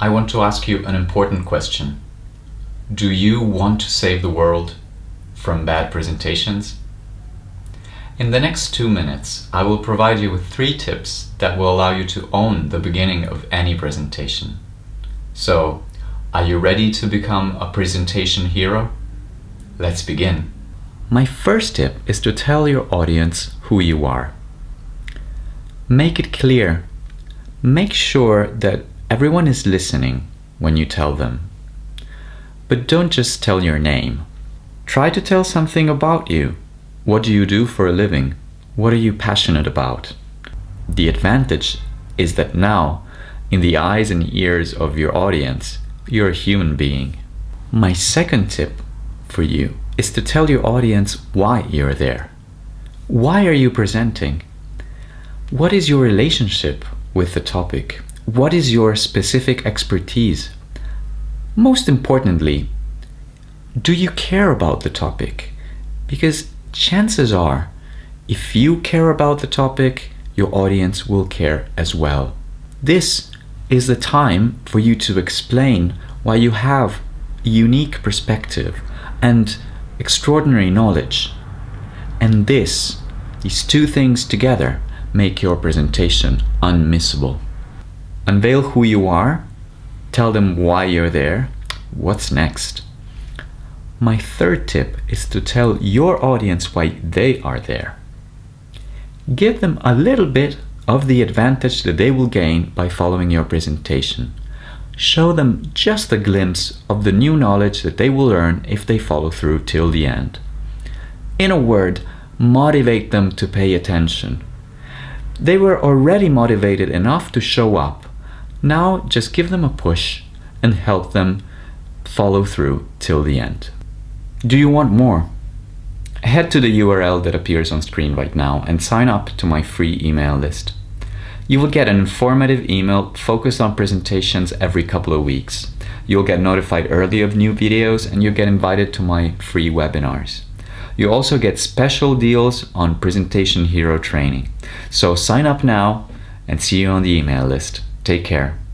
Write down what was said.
I want to ask you an important question. Do you want to save the world from bad presentations? In the next two minutes, I will provide you with three tips that will allow you to own the beginning of any presentation. So, are you ready to become a presentation hero? Let's begin. My first tip is to tell your audience who you are. Make it clear. Make sure that everyone is listening when you tell them. But don't just tell your name. Try to tell something about you what do you do for a living? What are you passionate about? The advantage is that now, in the eyes and ears of your audience, you're a human being. My second tip for you is to tell your audience why you're there. Why are you presenting? What is your relationship with the topic? What is your specific expertise? Most importantly, do you care about the topic? Because chances are, if you care about the topic, your audience will care as well. This is the time for you to explain why you have a unique perspective and extraordinary knowledge. And this, these two things together, make your presentation unmissable. Unveil who you are, tell them why you're there, what's next. My third tip is to tell your audience why they are there. Give them a little bit of the advantage that they will gain by following your presentation. Show them just a glimpse of the new knowledge that they will learn if they follow through till the end. In a word, motivate them to pay attention. They were already motivated enough to show up. Now just give them a push and help them follow through till the end. Do you want more? Head to the URL that appears on screen right now and sign up to my free email list. You will get an informative email focused on presentations every couple of weeks. You'll get notified early of new videos and you'll get invited to my free webinars. You also get special deals on Presentation Hero training. So sign up now and see you on the email list. Take care.